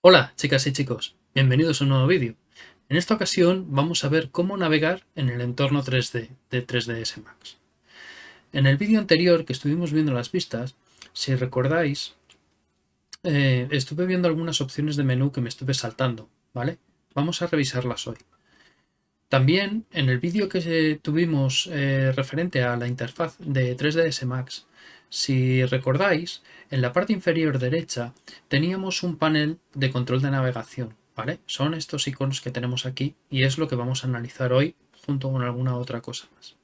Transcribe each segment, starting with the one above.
Hola chicas y chicos, bienvenidos a un nuevo vídeo. En esta ocasión vamos a ver cómo navegar en el entorno 3D de 3ds Max. En el vídeo anterior que estuvimos viendo las vistas, si recordáis, eh, estuve viendo algunas opciones de menú que me estuve saltando, ¿vale? Vamos a revisarlas hoy. También en el vídeo que tuvimos eh, referente a la interfaz de 3ds Max, si recordáis, en la parte inferior derecha teníamos un panel de control de navegación, ¿vale? Son estos iconos que tenemos aquí y es lo que vamos a analizar hoy junto con alguna otra cosa más.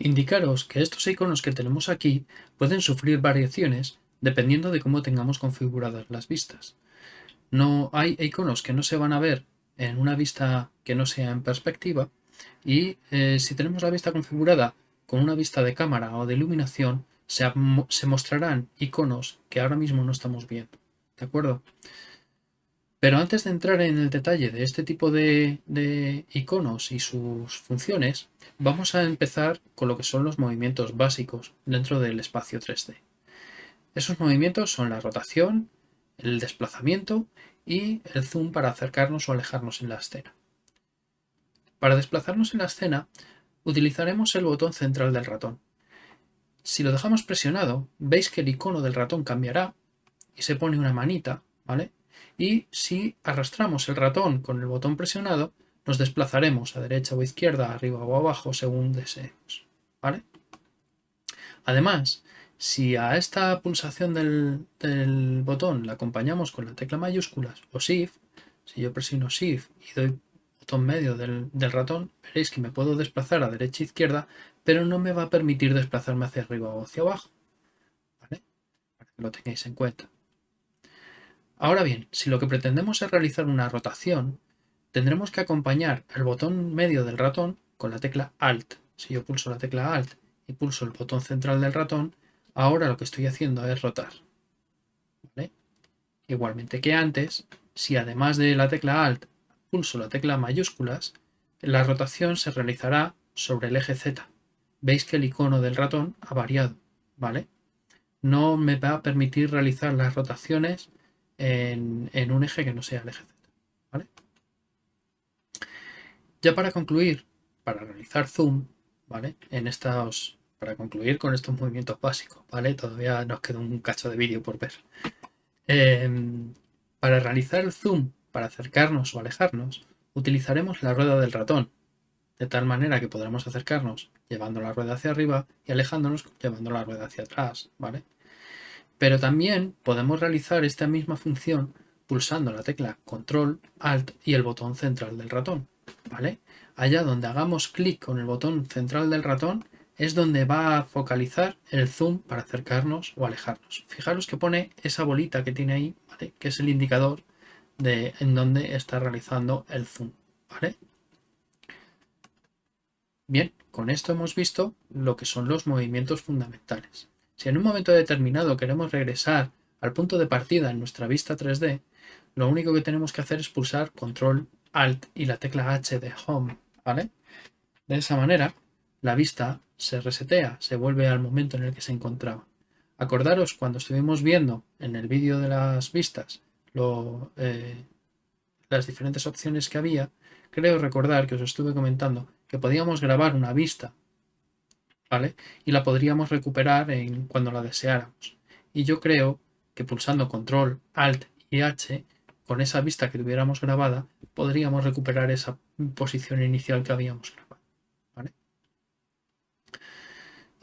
Indicaros que estos iconos que tenemos aquí pueden sufrir variaciones dependiendo de cómo tengamos configuradas las vistas. No hay iconos que no se van a ver en una vista que no sea en perspectiva y eh, si tenemos la vista configurada con una vista de cámara o de iluminación se, mostrarán iconos que ahora mismo no estamos viendo. ¿De acuerdo? Pero antes de entrar en el detalle de este tipo de, de, iconos y sus funciones, vamos a empezar con lo que son los movimientos básicos dentro del espacio 3D. Esos movimientos son la rotación, el desplazamiento y el zoom para acercarnos o alejarnos en la escena. Para desplazarnos en la escena utilizaremos el botón central del ratón. Si lo dejamos presionado, veis que el icono del ratón cambiará y se pone una manita, ¿vale? Y si arrastramos el ratón con el botón presionado, nos desplazaremos a derecha o izquierda, arriba o abajo, según deseemos, ¿vale? Además, si a esta pulsación del, botón la acompañamos con la tecla mayúsculas o Shift, si yo presiono Shift y doy botón medio del, ratón, veréis que me puedo desplazar a derecha e izquierda, pero no me va a permitir desplazarme hacia arriba o hacia abajo. Para que lo tengáis en cuenta. Ahora bien, si lo que pretendemos es realizar una rotación, tendremos que acompañar el botón medio del ratón con la tecla Alt. Si yo pulso la tecla Alt y pulso el botón central del ratón, Ahora lo que estoy haciendo es rotar. Igualmente que antes, si además de la tecla Alt pulso la tecla mayúsculas, la rotación se realizará sobre el eje Z. Veis que el icono del ratón ha variado, ¿vale? No me va a permitir realizar las rotaciones en, en un eje que no sea el eje Z, ¿vale? Ya para concluir, para realizar zoom, ¿vale? En estos para concluir con estos movimientos básicos, ¿vale? Todavía nos queda un cacho de vídeo por ver. Em, para realizar el zoom, para acercarnos o alejarnos, utilizaremos la rueda del ratón, de tal manera que podremos acercarnos llevando la rueda hacia arriba y alejándonos llevando la rueda hacia atrás, ¿vale? Pero también podemos realizar esta misma función pulsando la tecla Control, Alt y el botón central del ratón, ¿vale? Allá donde hagamos clic con el botón central del ratón, es donde va a focalizar el zoom para acercarnos o alejarnos. Fijaros que pone esa bolita que tiene ahí, que es el indicador de en donde está realizando el zoom. ¿vale? Bien, con esto hemos visto lo que son los movimientos fundamentales. Si en un momento determinado queremos regresar al punto de partida en nuestra vista 3D, lo único que tenemos que hacer es pulsar Control Alt y la tecla H de Home. ¿vale? De esa manera, la vista se resetea, se vuelve al momento en el que se encontraba. Acordaros cuando estuvimos viendo en el vídeo de las vistas eh, las diferentes opciones que había, creo recordar que os estuve comentando que podíamos grabar una vista, ¿vale? Y la podríamos recuperar en, cuando la deseáramos. Y yo creo que pulsando Control, Alt y H, con esa vista que tuviéramos grabada, podríamos recuperar esa posición inicial que habíamos grabado.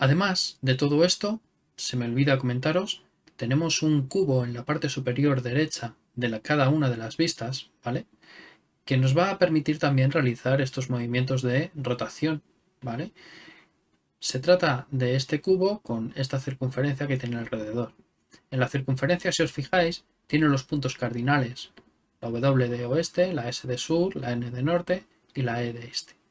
Además de todo esto, se me olvida comentaros, tenemos un cubo en la parte superior derecha de cada una de las vistas, ¿vale? Que nos va a permitir también realizar estos movimientos de rotación, ¿vale? Se trata de este cubo con esta circunferencia que tiene alrededor. En la circunferencia, si os fijáis, tiene los puntos cardinales, la W de oeste, la S de sur, la N de norte y la E de este.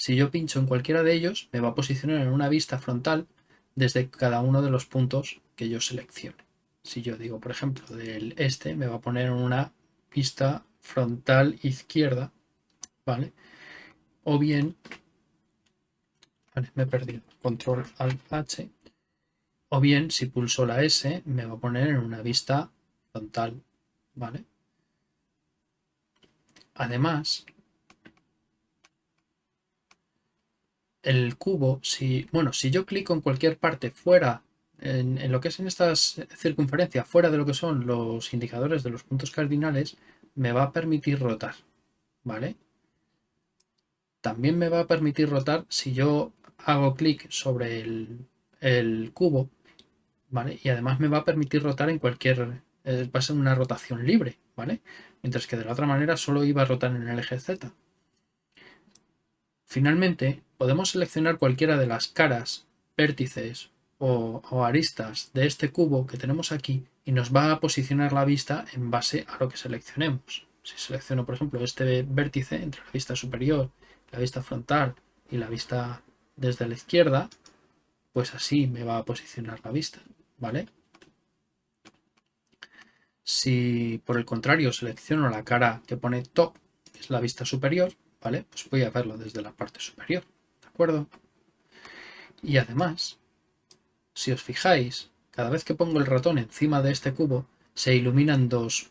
Si yo pincho en cualquiera de ellos, me va a posicionar en una vista frontal desde cada uno de los puntos que yo seleccione. Si yo digo, por ejemplo, del este, me va a poner en una vista frontal izquierda, ¿vale? O bien me he perdido. Control Alt H. O bien, si pulso la S, me va a poner en una vista frontal. ¿Vale? Además, el cubo, si, bueno, si yo clico en cualquier parte fuera, en, lo que es en estas circunferencias, fuera de lo que son los indicadores de los puntos cardinales, me va a permitir rotar, ¿vale? También me va a permitir rotar si yo hago clic sobre el, cubo, ¿vale? Y además me va a permitir rotar en cualquier, eh, va a ser una rotación libre, ¿vale? Mientras que de la otra manera solo iba a rotar en el eje Z. Finalmente, podemos seleccionar cualquiera de las caras, vértices o, aristas de este cubo que tenemos aquí y nos va a posicionar la vista en base a lo que seleccionemos. Si selecciono, por ejemplo, este vértice entre la vista superior, la vista frontal y la vista desde la izquierda, pues así me va a posicionar la vista, ¿vale? Si por el contrario selecciono la cara que pone top, que es la vista superior, ¿vale? Pues voy a verlo desde la parte superior acuerdo? Y además, si os fijáis, cada vez que pongo el ratón encima de este cubo, se iluminan dos,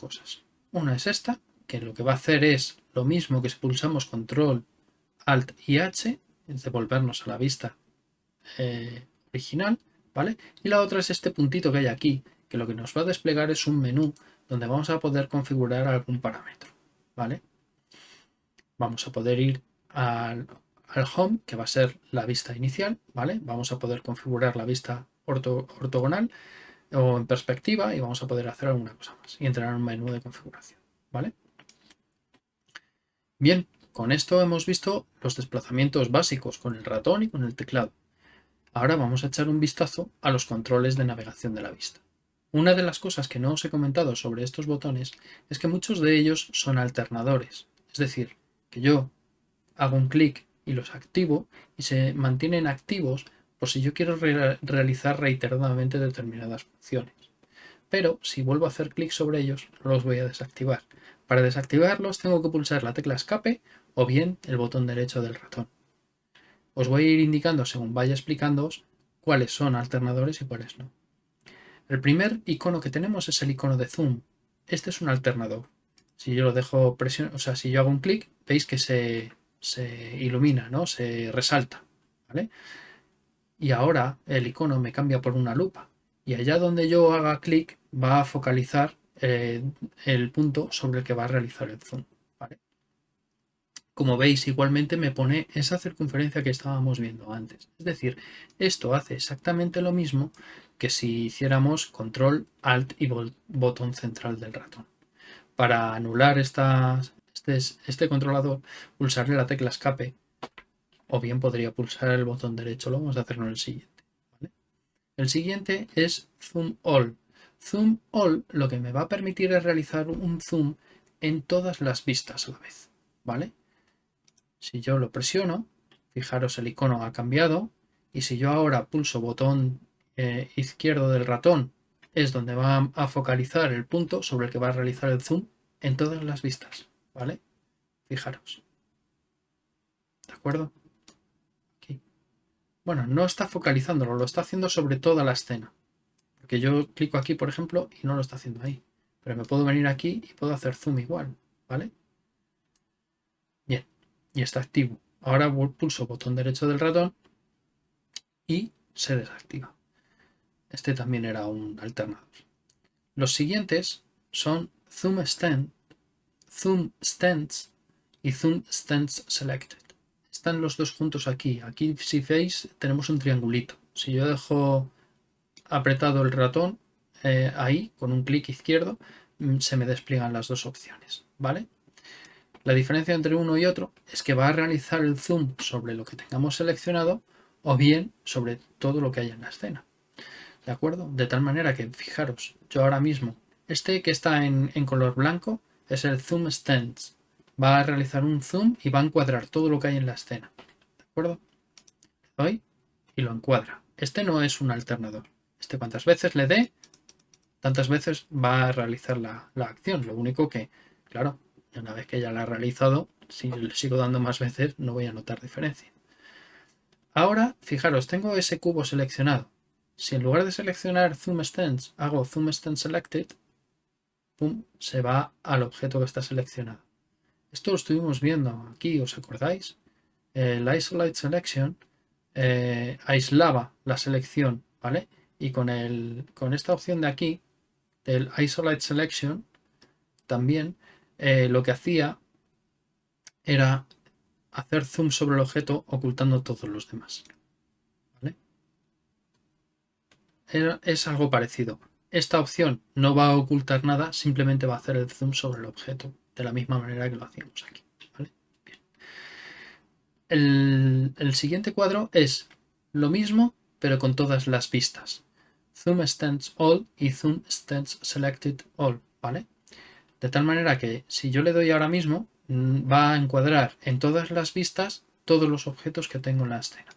cosas. Una es esta, que lo que va a hacer es lo mismo que si pulsamos control, alt y h, es devolvernos a la vista eh, original, ¿vale? Y la otra es este puntito que hay aquí, que lo que nos va a desplegar es un menú donde vamos a poder configurar algún parámetro, ¿vale? Vamos a poder ir al home, que va a ser la vista inicial, ¿vale? Vamos a poder configurar la vista ortogonal o en perspectiva y vamos a poder hacer alguna cosa más y entrar en un menú de configuración, ¿vale? Bien, con esto hemos visto los desplazamientos básicos con el ratón y con el teclado. Ahora vamos a echar un vistazo a los controles de navegación de la vista. Una de las cosas que no os he comentado sobre estos botones es que muchos de ellos son alternadores, es decir, yo hago un clic y los activo y se mantienen activos por si yo quiero realizar reiteradamente determinadas funciones. Pero si vuelvo a hacer clic sobre ellos, los voy a desactivar. Para desactivarlos tengo que pulsar la tecla escape o bien el botón derecho del ratón. Os voy a ir indicando según vaya explicándoos cuáles son alternadores y cuáles no. El primer icono que tenemos es el icono de zoom. Este es un alternador. Si yo lo dejo presión, o sea, si yo hago un clic, veis que se, se ilumina, ¿no? Se resalta, ¿vale? Y ahora el icono me cambia por una lupa. Y allá donde yo haga clic va a focalizar eh, el punto sobre el que va a realizar el zoom. ¿vale? Como veis, igualmente me pone esa circunferencia que estábamos viendo antes. Es decir, esto hace exactamente lo mismo que si hiciéramos control, alt y botón central del ratón. Para anular estas, este, este controlador, pulsarle la tecla escape o bien podría pulsar el botón derecho. Lo vamos a hacer en el siguiente. El siguiente es Zoom All. Zoom All lo que me va a permitir es realizar un zoom en todas las vistas a la vez. ¿vale? Si yo lo presiono, fijaros el icono ha cambiado y si yo ahora pulso botón eh, izquierdo del ratón es donde va a focalizar el punto sobre el que va a realizar el zoom en todas las vistas. ¿Vale? Fijaros. ¿De acuerdo? Aquí. Bueno, no está focalizándolo, lo está haciendo sobre toda la escena. Porque yo clico aquí, por ejemplo, y no lo está haciendo ahí. Pero me puedo venir aquí y puedo hacer zoom igual, ¿vale? Bien, y está activo. Ahora pulso botón derecho del ratón y se desactiva. Este también era un alternador. Los siguientes son Zoom Stand Zoom Stands y Zoom Stands Selected. Están los dos juntos aquí. Aquí, si veis, tenemos un triangulito. Si yo dejo apretado el ratón eh, ahí, con un clic izquierdo, mm, se me despliegan las dos opciones. ¿Vale? La diferencia entre uno y otro es que va a realizar el zoom sobre lo que tengamos seleccionado o bien sobre todo lo que haya en la escena. ¿De acuerdo? De tal manera que, fijaros, yo ahora mismo, este que está en color blanco es el Zoom Stance. Va a realizar un zoom y va a encuadrar todo lo que hay en la escena. ¿De acuerdo? Le doy y lo encuadra. Este no es un alternador. Este cuantas veces le dé, tantas veces va a realizar la, acción. Lo único que, claro, una vez que ya la ha realizado, si le sigo dando más veces no voy a notar diferencia. Ahora, fijaros, tengo ese cubo seleccionado. Si en lugar de seleccionar Zoom Stance hago Zoom Stance Selected, se va al objeto que está seleccionado. Esto lo estuvimos viendo aquí, ¿os acordáis? El Isolate Selection eh, aislaba la selección, ¿vale? Y con, el, con esta opción de aquí, del Isolate Selection, también eh, lo que hacía era hacer zoom sobre el objeto ocultando todos los demás. Es algo parecido. Esta opción no va a ocultar nada, simplemente va a hacer el zoom sobre el objeto, de la misma manera que lo hacíamos aquí. El, siguiente cuadro es lo mismo, pero con todas las vistas. Zoom Stance All y Zoom Stance Selected All, ¿vale? De tal manera que si yo le doy ahora mismo, mm, va a encuadrar en todas las vistas todos los objetos que tengo en la escena.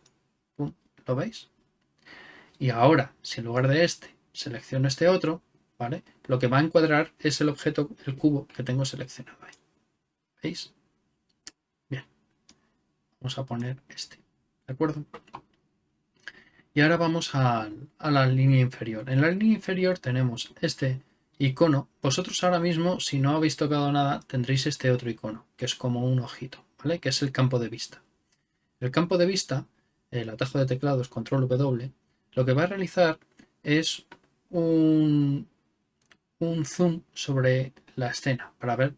¿Lo veis? Y ahora, si en lugar de este selecciono este otro, ¿vale? Lo que va a encuadrar es el objeto, el cubo que tengo seleccionado ahí. ¿Veis? Bien. Vamos a poner este. ¿De acuerdo? Y ahora vamos a, la línea inferior. En la línea inferior tenemos este icono, vosotros ahora mismo, si no habéis tocado nada, tendréis este otro icono, que es como un ojito, ¿vale? Que es el campo de vista. El campo de vista, el atajo de teclados, control W, lo que va a realizar es un, zoom sobre la escena, para ver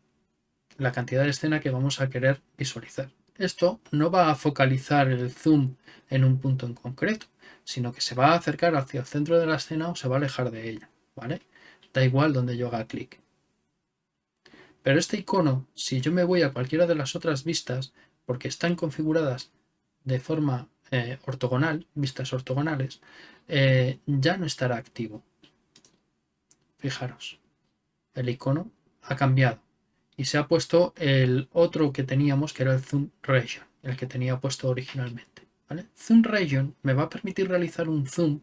la cantidad de escena que vamos a querer visualizar. Esto no va a focalizar el zoom en un punto en concreto, sino que se va a acercar hacia el centro de la escena o se va a alejar de ella, ¿vale? da igual donde yo haga clic. Pero este icono, si yo me voy a cualquiera de las otras vistas, porque están configuradas de forma eh, ortogonal, vistas ortogonales, eh, ya no estará activo. Fijaros, el icono ha cambiado y se ha puesto el otro que teníamos, que era el Zoom Region, el que tenía puesto originalmente. Zoom Region me va a permitir realizar un zoom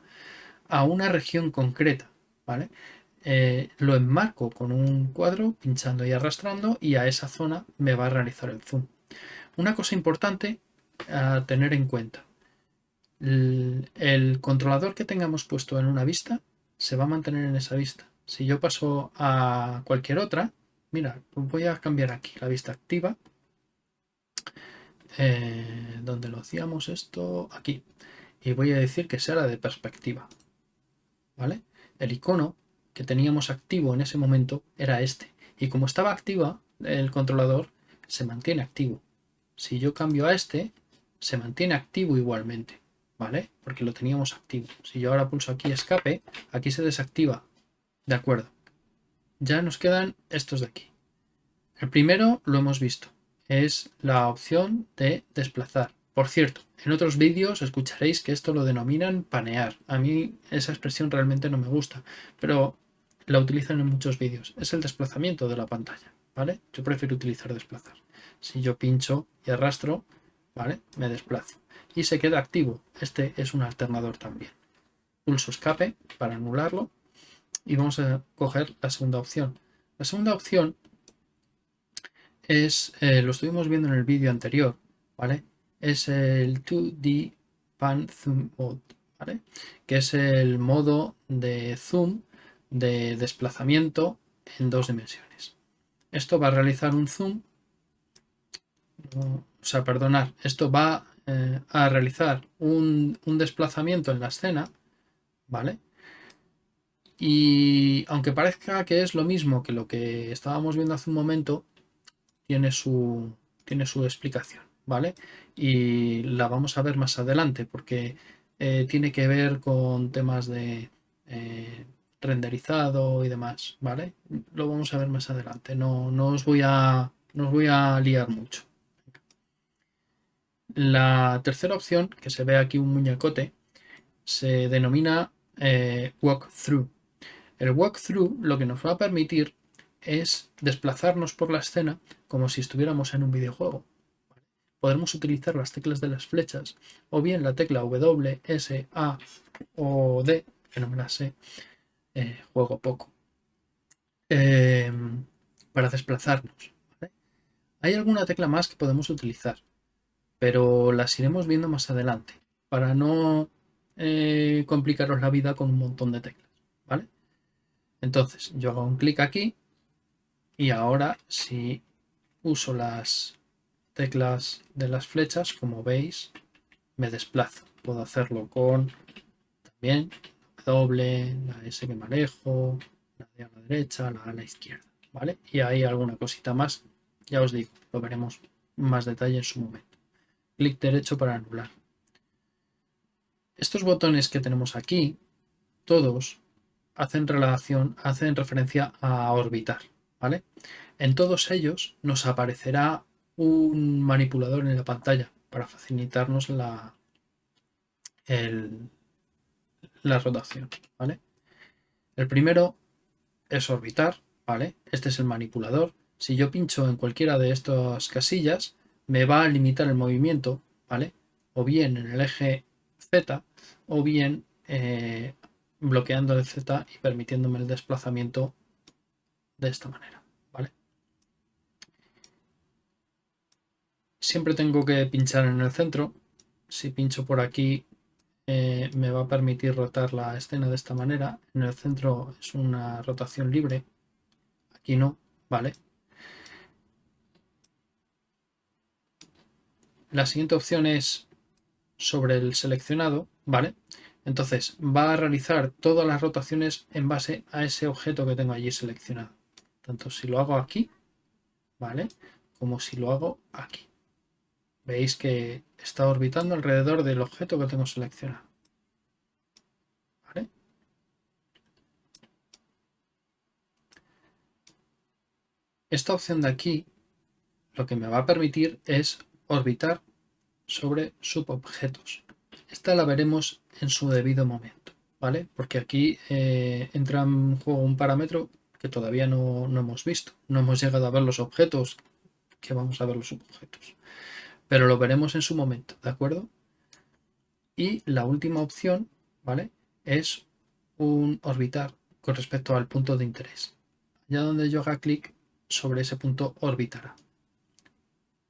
a una región concreta. ¿vale? Eh, lo enmarco con un cuadro pinchando y arrastrando y a esa zona me va a realizar el zoom. Una cosa importante a tener en cuenta. El, controlador que tengamos puesto en una vista se va a mantener en esa vista. Si yo paso a cualquier otra, mira, voy a cambiar aquí la vista activa. Eh, donde lo hacíamos esto aquí. Y voy a decir que sea la de perspectiva. ¿Vale? El icono que teníamos activo en ese momento era este. Y como estaba activa el controlador, se mantiene activo. Si yo cambio a este, se mantiene activo igualmente, ¿vale? Porque lo teníamos activo. Si yo ahora pulso aquí escape, aquí se desactiva. De acuerdo. Ya nos quedan estos de aquí. El primero lo hemos visto. Es la opción de desplazar. Por cierto, en otros vídeos escucharéis que esto lo denominan panear. A mí esa expresión realmente no me gusta, pero la utilizan en muchos vídeos. Es el desplazamiento de la pantalla, ¿vale? Yo prefiero utilizar desplazar. Si yo pincho y arrastro, ¿vale? Me desplazo. Y se queda activo. Este es un alternador también. Pulso escape para anularlo y vamos a coger la segunda opción. La segunda opción es, eh, lo estuvimos viendo en el vídeo anterior, ¿vale? Es el 2D Pan Zoom Mode, ¿vale? Que es el modo de zoom de desplazamiento en dos dimensiones. Esto va a realizar un zoom, o sea, perdonar, esto va eh, a realizar un, desplazamiento en la escena, ¿vale? Y aunque parezca que es lo mismo que lo que estábamos viendo hace un momento, tiene su, tiene su explicación, ¿vale? Y la vamos a ver más adelante porque eh, tiene que ver con temas de eh, renderizado y demás, ¿vale? Lo vamos a ver más adelante, no, no, os, voy a, no voy a liar mucho. La tercera opción, que se ve aquí un muñecote, se denomina eh, walkthrough. El walkthrough lo que nos va a permitir es desplazarnos por la escena como si estuviéramos en un videojuego. Podremos utilizar las teclas de las flechas o bien la tecla W, S, A o D, que no me la sé, eh, juego poco, em, para desplazarnos. Hay alguna tecla más que podemos utilizar, pero las iremos viendo más adelante. para no eh, complicaros la vida con un montón de teclas, ¿vale? Entonces yo hago un clic aquí y ahora si uso las teclas de las flechas, como veis, me desplazo. Puedo hacerlo con también W, la S que manejo, la a la derecha, la la izquierda, ¿vale? Y hay alguna cosita más, ya os digo, lo veremos más detalle en su momento. Clic derecho para anular. Estos botones que tenemos aquí, todos hacen relación, hacen referencia a orbitar, ¿vale? En todos ellos nos aparecerá un manipulador en la pantalla para facilitarnos la, la rotación, ¿vale? El primero es orbitar, ¿vale? Este es el manipulador. Si yo pincho en cualquiera de estas casillas, me va a limitar el movimiento, ¿vale? O bien en el eje Z, o bien eh, bloqueando el Z y permitiéndome el desplazamiento de esta manera, ¿vale? Siempre tengo que pinchar en el centro. Si pincho por aquí eh, me va a permitir rotar la escena de esta manera. En el centro es una rotación libre. Aquí no, ¿vale? La siguiente opción es sobre el seleccionado, ¿vale? Entonces va a realizar todas las rotaciones en base a ese objeto que tengo allí seleccionado. Tanto si lo hago aquí, ¿vale? Como si lo hago aquí. Veis que está orbitando alrededor del objeto que tengo seleccionado. ¿Vale? Esta opción de aquí lo que me va a permitir es orbitar sobre subobjetos. Esta la veremos en su debido momento, ¿vale? Porque aquí eh, entra en juego un parámetro que todavía no, no, hemos visto. No hemos llegado a ver los objetos, que vamos a ver los subobjetos. Pero lo veremos en su momento, ¿de acuerdo? Y la última opción, ¿vale? Es un orbitar con respecto al punto de interés. Ya donde yo haga clic sobre ese punto orbitará.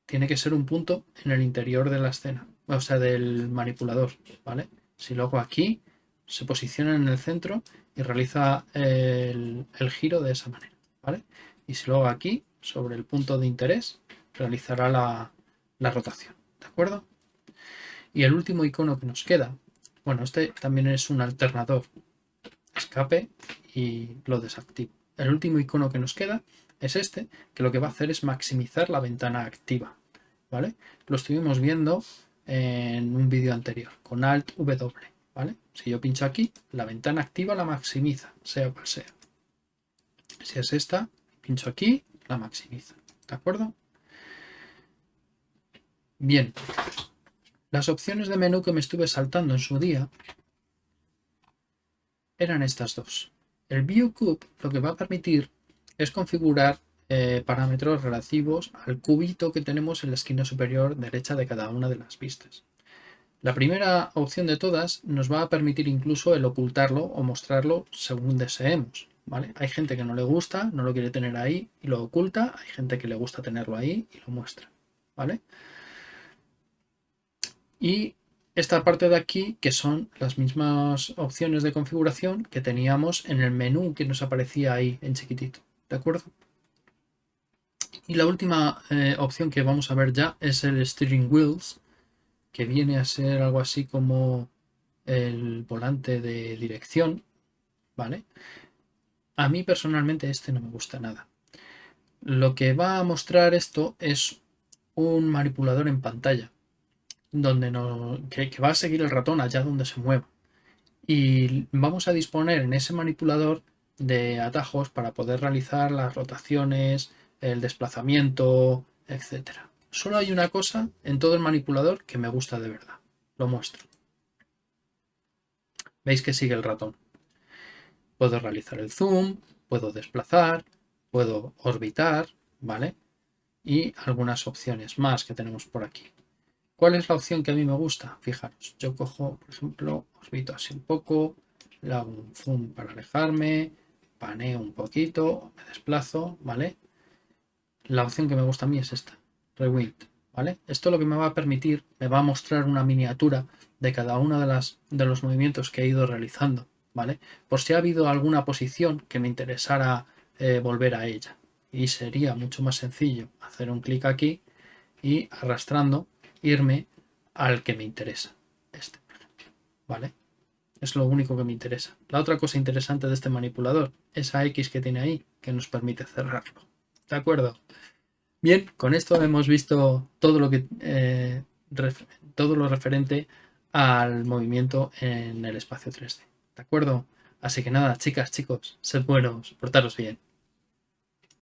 Tiene que ser un punto en el interior de la escena, o sea, del manipulador, ¿vale? Si lo hago aquí, se posiciona en el centro y realiza el, giro de esa manera, ¿vale? Y si lo hago aquí, sobre el punto de interés, realizará la, la rotación, ¿de acuerdo? Y el último icono que nos queda, bueno, este también es un alternador, escape y lo desactivo. El último icono que nos queda es este, que lo que va a hacer es maximizar la ventana activa, ¿vale? Lo estuvimos viendo en un vídeo anterior, con Alt W, ¿vale? Si yo pincho aquí, la ventana activa la maximiza, sea cual sea. Si es esta, pincho aquí, la maximiza, ¿de acuerdo? Bien, las opciones de menú que me estuve saltando en su día eran estas dos. El View Cube lo que va a permitir es configurar eh, parámetros relativos al cubito que tenemos en la esquina superior derecha de cada una de las vistas. La primera opción de todas nos va a permitir incluso el ocultarlo o mostrarlo según deseemos. ¿vale? Hay gente que no le gusta, no lo quiere tener ahí y lo oculta, hay gente que le gusta tenerlo ahí y lo muestra. ¿vale? Y esta parte de aquí, que son las mismas opciones de configuración que teníamos en el menú que nos aparecía ahí en chiquitito. ¿De acuerdo? Y la última eh, opción que vamos a ver ya es el Steering Wheels, que viene a ser algo así como el volante de dirección, ¿vale? A mí personalmente este no me gusta nada. Lo que va a mostrar esto es un manipulador en pantalla, donde no, que, que va a seguir el ratón allá donde se mueva. Y vamos a disponer en ese manipulador de atajos para poder realizar las rotaciones, el desplazamiento, etc. Solo hay una cosa en todo el manipulador que me gusta de verdad. Lo muestro. Veis que sigue el ratón. Puedo realizar el zoom, puedo desplazar, puedo orbitar, ¿vale? Y algunas opciones más que tenemos por aquí. ¿Cuál es la opción que a mí me gusta? Fijaros, yo cojo, por ejemplo, orbito así un poco, le hago un zoom para alejarme, paneo un poquito, me desplazo, ¿vale? La opción que me gusta a mí es esta, Rewind, ¿vale? Esto lo que me va a permitir, me va a mostrar una miniatura de cada uno de, las, de los movimientos que he ido realizando, ¿vale? Por si ha habido alguna posición que me interesara eh, volver a ella. Y sería mucho más sencillo hacer un clic aquí y arrastrando irme al que me interesa. Este, ¿vale? Es lo único que me interesa. La otra cosa interesante de este manipulador, esa X que tiene ahí, que nos permite cerrarlo. ¿De acuerdo? Bien, con esto hemos visto todo lo que eh, todo lo referente al movimiento en el espacio 3D. ¿De acuerdo? Así que nada, chicas, chicos, sed buenos, portaros bien.